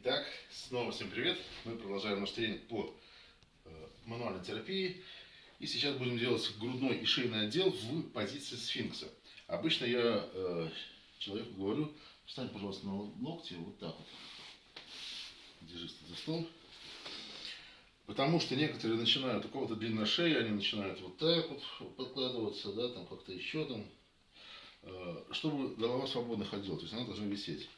Итак, снова всем привет. Мы продолжаем наш тренинг по э, мануальной терапии. И сейчас будем делать грудной и шейный отдел в позиции сфинкса. Обычно я э, человеку говорю, встань, пожалуйста, на локти, вот так вот. Держись за стол. Потому что некоторые начинают, у кого-то длинная шея, они начинают вот так вот подкладываться, да, там как-то еще там, э, чтобы голова свободно ходила, то есть она должна висеть.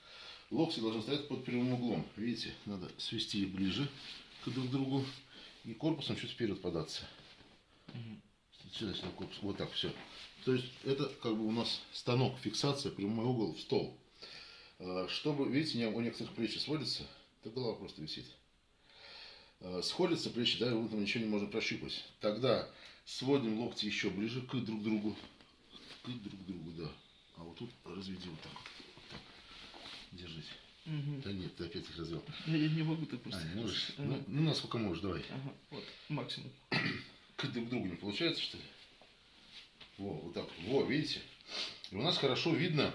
Локти должны стоять под прямым углом. Видите, надо свести их ближе к друг другу и корпусом чуть вперед податься. Сюда, сюда, корпус. Вот так, все. То есть это как бы у нас станок, фиксация, прямой угол в стол. А, чтобы, видите, у некоторых плечи сводятся, то голова просто висит. А, сходятся плечи, да, и там ничего не можем прощупать. Тогда сводим локти еще ближе к друг другу. К друг другу, да. А вот тут разведи вот так вот. Держись. Угу. Да нет, ты опять их развел. Я, я не могу, ты просто. А, можешь? Ага. Ну, ну, насколько можешь, давай. Ага, вот, максимум. К друг другу не получается, что ли? Во, вот так. Во, видите? И у нас хорошо видно,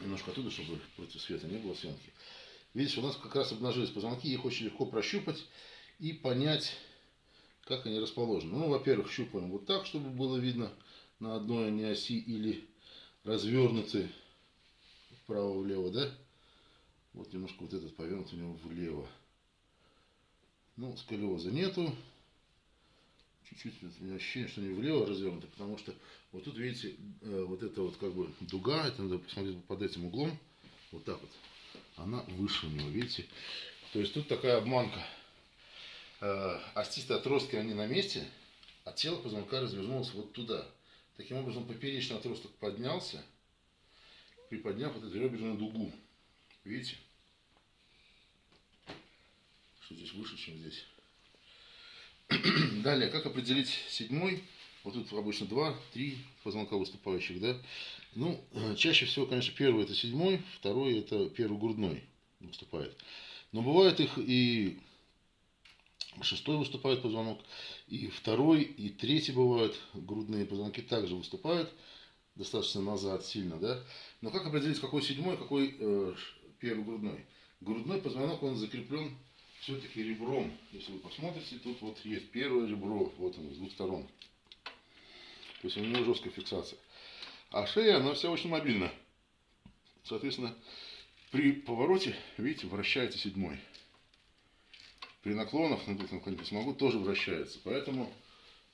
немножко оттуда, чтобы против света не было съемки. Видите, у нас как раз обнажились позвонки, их очень легко прощупать и понять, как они расположены. Ну, во-первых, щупаем вот так, чтобы было видно на одной не оси или развернуты вправо-влево, да? Вот немножко вот этот повернут у него влево. Ну, сколиоза нету. Чуть-чуть у меня ощущение, что не влево развернуто, потому что вот тут, видите, э, вот эта вот как бы дуга, это надо посмотреть под этим углом, вот так вот, она выше у него, видите? То есть тут такая обманка. Э, остистые отростки, они на месте, а тело позвонка развернулось вот туда. Таким образом, поперечный отросток поднялся, приподняв эту реберную дугу. Видите? Что здесь выше, чем здесь. Далее, как определить седьмой? Вот тут обычно два, три позвонка выступающих, да? Ну, чаще всего, конечно, первый это седьмой, второй это первый грудной выступает. Но бывает их и шестой выступает позвонок, и второй, и третий бывают грудные позвонки также выступают достаточно назад сильно, да? Но как определить, какой седьмой, какой э, первый грудной? Грудной позвонок, он закреплен все-таки ребром. Если вы посмотрите, тут вот есть первое ребро, вот оно, с двух сторон. То есть у него жесткая фиксация. А шея, она вся очень мобильна. Соответственно, при повороте, видите, вращается седьмой. При наклонах, на тут наклонить не смогу, тоже вращается. Поэтому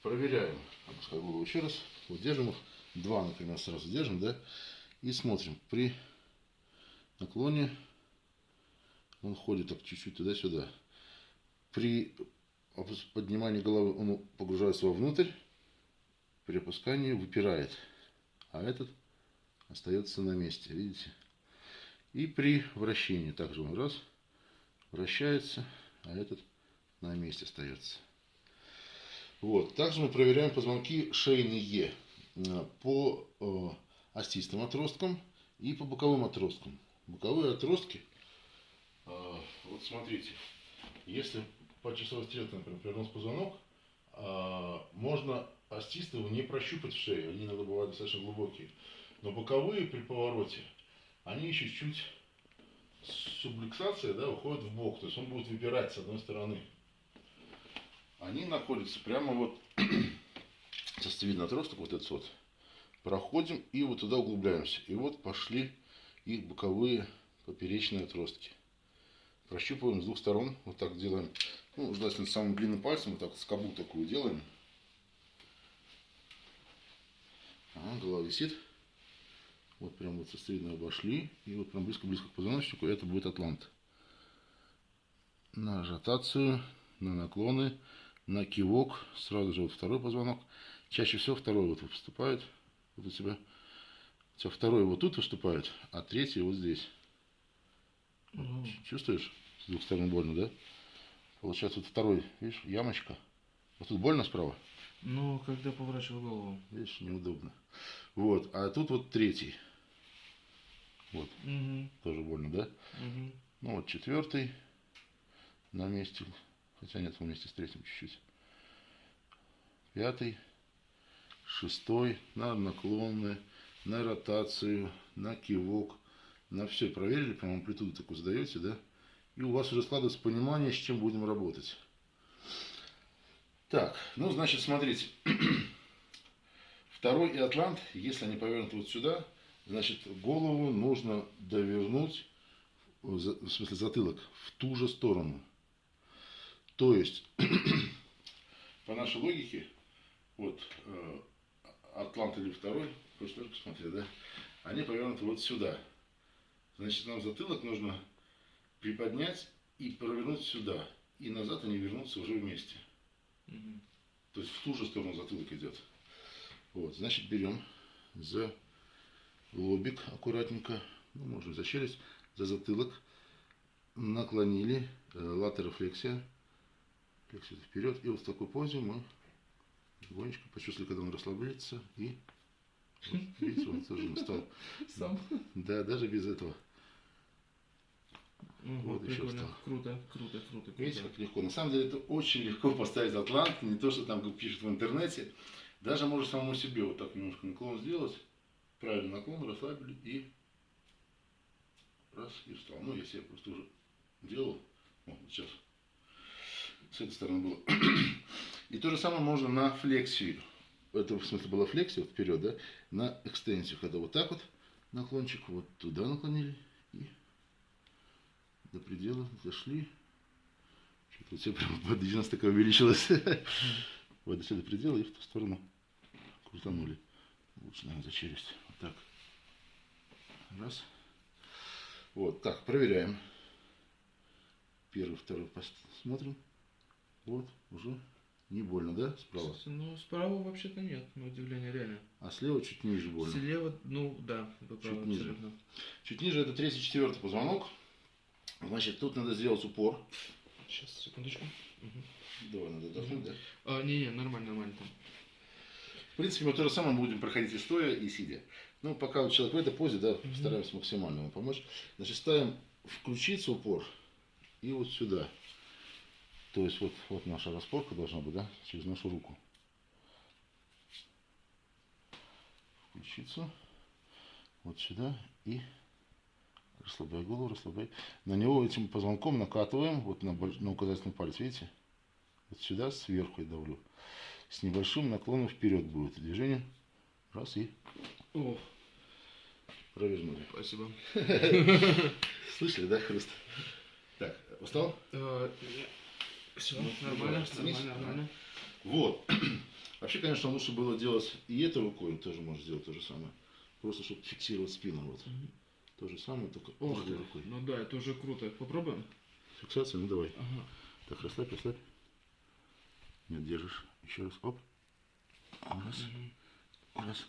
проверяем. Опускаю голову еще раз. Вот держим их. Два, например, сразу держим, да, и смотрим. При наклоне он ходит так чуть-чуть туда-сюда. При поднимании головы он погружается вовнутрь, при опускании выпирает, а этот остается на месте, видите? И при вращении также он раз, вращается, а этот на месте остается. Вот. Также мы проверяем позвонки шейные. Э, по э, остистым отросткам и по боковым отросткам. Боковые отростки, э, вот смотрите, если по часовой стрелке, например, перенос позвонок, можно остистого не прощупать в шее, они иногда бывают достаточно глубокие. Но боковые при повороте, они еще чуть субликсация да, уходит в бок, то есть он будет выпирать с одной стороны. Они находятся прямо вот состовидный отросток, вот этот вот, проходим и вот туда углубляемся. И вот пошли их боковые поперечные отростки. Прощупываем с двух сторон, вот так делаем, ну, желательно самым длинным пальцем, вот так скобу такую делаем. Ага, голова висит. Вот прям вот состовидно обошли. И вот прям близко-близко к позвоночнику это будет атлант. На ротацию, на наклоны, на кивок, сразу же вот второй позвонок. Чаще всего второй вот выступает. Вот у тебя. У тебя второй вот тут выступает, а третий вот здесь. Угу. Чувствуешь? С двух сторон больно, да? Получается, вот второй, видишь, ямочка. Вот тут больно справа? Ну, когда поворачиваю голову. Видишь, неудобно. Вот, а тут вот третий. Вот. Угу. Тоже больно, да? Угу. Ну, вот четвертый на месте. Хотя нет, вместе с третьим чуть-чуть. Пятый шестой, на наклонные, на ротацию, на кивок, на все проверили, прям амплитуду такую задаете, да, и у вас уже складывается понимание, с чем будем работать. Так, ну, значит, смотрите. Второй и атлант, если они повернуты вот сюда, значит, голову нужно довернуть, за- в смысле затылок, в ту же сторону. То есть, по нашей логике, вот э, атлант или второй, хочешь тоже посмотреть, да? Они повернуты вот сюда. Значит, нам затылок нужно приподнять и провернуть сюда. И назад они вернутся уже вместе. Мгм. То есть в ту же сторону затылок идет. Вот, значит, берем за лобик аккуратненько, ну, можно за челюсть, за затылок, наклонили, э, латерофлексия, флексия вперед, и вот в такой позе мы легонечко почувствовали, когда он расслабляется, и вот, видите, он тоже стал. Сам. Да, даже без этого. Ого, Вот еще прикольно. встал. Круто, круто, круто, Видите, круто. как легко. На самом деле это очень легко поставить атлант, не то, что там как пишут в интернете. Даже можно самому себе вот так немножко наклон сделать. Правильный наклон, расслабили и раз, и встал. Ну, если я просто уже делал, вот сейчас с этой стороны было. И то же самое можно на флексию. Это в смысле была флексия вот вперед, да? На экстенсию, когда вот так вот наклончик, вот туда наклонили и до предела зашли. Что-то тебя прям подвижность такая увеличилась. Вот до сюда предела и в ту сторону крутанули. Лучше, наверное, за челюсть. Вот так. Раз. Вот, так, проверяем. Первый, второй пост- смотрим. Вот, уже не больно, да, справа? Ну, справа вообще-то нет, на удивление, реально. А слева чуть ниже больно. Слева, ну, да, Чуть правы, ниже. абсолютно. Чуть ниже это третий, четвертый позвонок. Значит, тут надо сделать упор. Сейчас, секундочку. Мгм. Давай, надо отдохнуть, да? А, не-не, нормально, нормально там. В принципе, мы то же самое будем проходить и стоя, и сидя. Ну, пока вот человек в этой позе, да, Мгм. стараемся максимально ему помочь. Значит, ставим в ключицу упор и вот сюда. То есть вот, вот наша распорка должна быть, да, через нашу руку. В ключицу, вот сюда и расслабляй голову, расслабляй. На него этим позвонком накатываем, вот на, на указательный палец, видите? Вот сюда сверху я давлю с небольшим наклоном вперед будет движение. Раз и О, провернули. спасибо. Слышали, да, хруст? Так, устал? Все, Ну, нормально, нормально, нормально. Вот. Вообще, конечно, лучше было делать и этой рукой, тоже можно сделать то же самое. Просто, чтобы фиксировать спину. Вот. Мгм. То же самое, только Ох ты, рукой. ну да, это уже круто. Попробуем? Фиксация, ну давай. Ага. Так, расслабь, расслабь. Нет, держишь. Еще раз. Оп. Раз. Мгм. Раз.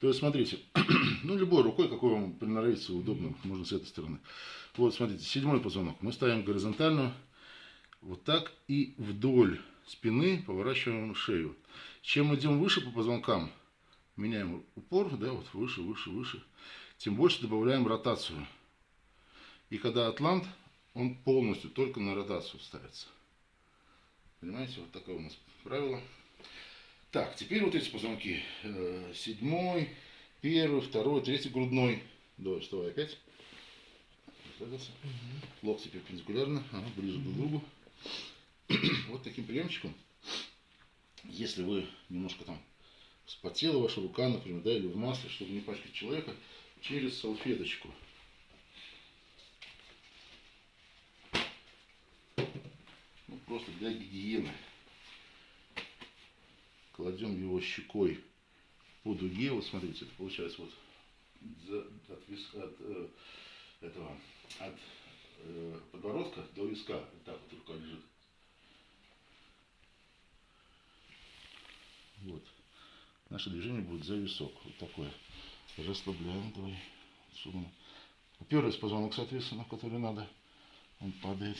То есть, смотрите, ну, любой рукой, какой вам приноровится удобно, можно с этой стороны. Вот, смотрите, седьмой позвонок. Мы ставим горизонтально, вот так, и вдоль спины поворачиваем шею. Чем идем выше по позвонкам, меняем упор, да, вот выше, выше, выше, тем больше добавляем ротацию. И когда атлант, он полностью только на ротацию ставится. Понимаете, вот такое у нас правило. Так, теперь вот эти позвонки. Э, Седьмой, первый, второй, третий грудной. Давай, вставай опять. Мгм. Локти перпендикулярно, ага, ближе друг к другу. Вот таким приемчиком, если вы немножко там вспотела ваша рука, например, да, или в масле, чтобы не пачкать человека, через салфеточку. Ну, просто для гигиены. Кладем его щекой по дуге. Вот смотрите, это получается вот от, вис- от, э, этого, от э, подбородка до виска. Вот так вот рука лежит. Вот. Наше движение будет за висок. Вот такое. Расслабляем. Давай. Сумма. Уперлись позвонок, соответственно, который надо. Он падает,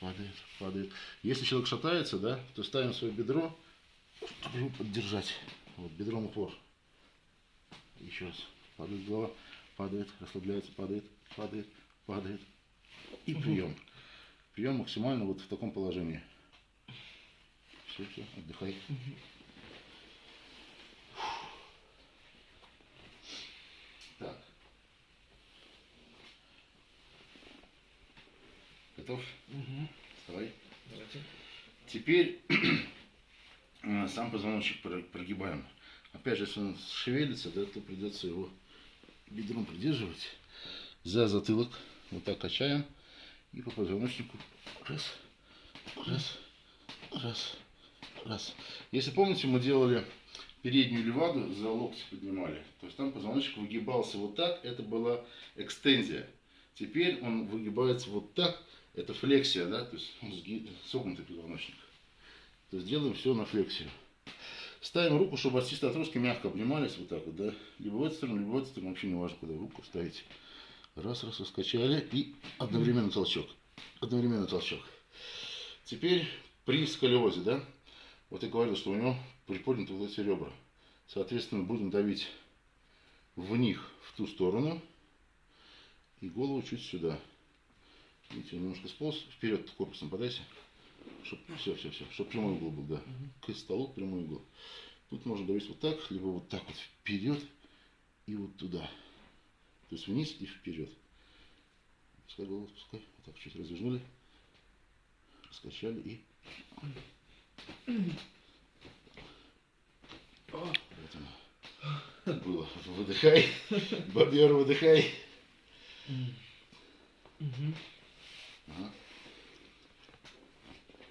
падает, падает. Если человек шатается, да, то ставим свое бедро, чтобы его поддержать. Вот, бедром упор. Еще раз. Падает голова, падает, расслабляется, падает, падает, падает. И прием. Прием максимально вот в таком положении. Все, все, отдыхай. Так. Готов? Угу. Вставай. Давайте. Теперь э, сам позвоночник про- прогибаем. Опять же, если он шевелится, да, то придется его бедром придерживать за затылок. Вот так качаем. И по позвоночнику раз, раз, раз, раз. Если помните, мы делали переднюю леваду, за локти поднимали. То есть там позвоночник выгибался вот так, это была экстензия. Теперь он выгибается вот так, это флексия, да, то есть он согнутый позвоночник. То есть делаем все на флексию. Ставим руку, чтобы остистые отростки мягко обнимались вот так вот, да. Либо в эту сторону, либо в эту сторону, вообще не важно, куда руку ставите. Раз, раз, раскачали и одновременно толчок. Одновременно толчок. Теперь при сколиозе, да, вот я говорил, что у него приподняты вот эти ребра. Соответственно, будем давить в них, в ту сторону, и голову чуть сюда. Видите, он немножко сполз, вперед корпусом подайся. Чтоб, все, все, все, чтобы прямой угол был, да. К столу прямой угол. Тут можно давить вот так, либо вот так вот вперед и вот туда. То есть вниз и вперед. Пускай голову спускай. Вот так чуть развернули. Скачали и... Вот оно. Было. Выдыхай. Бобер, выдыхай. Ага.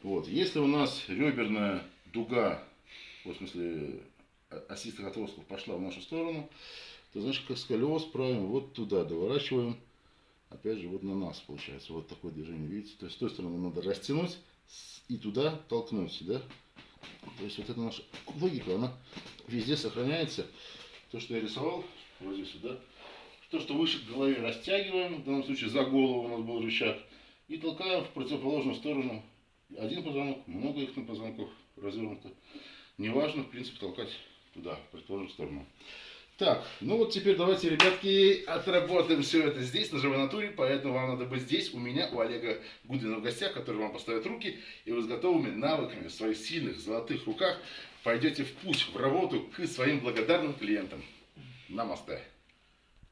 Вот, если у нас реберная дуга, в смысле о- осистых отростков пошла в нашу сторону, то значит как сколиоз правим вот туда, доворачиваем, опять же вот на нас получается, вот такое движение, видите, то есть с той стороны надо растянуть и туда толкнуть, да, то есть вот эта наша логика, она везде сохраняется, то, что я рисовал, вот здесь вот, да, то, что выше к голове растягиваем, в данном случае за голову у нас был рычаг, и толкаем в противоположную сторону. Один позвонок, много их на позвонках развернуто. Неважно, в принципе, толкать туда, в противоположную сторону. Так, ну вот теперь давайте, ребятки, отработаем все это здесь, на живой натуре, поэтому вам надо быть здесь, у меня, у Олега Гудвина в гостях, который вам поставит руки, и вы с готовыми навыками в своих сильных золотых руках пойдете в путь, в работу к своим благодарным клиентам. Намасте.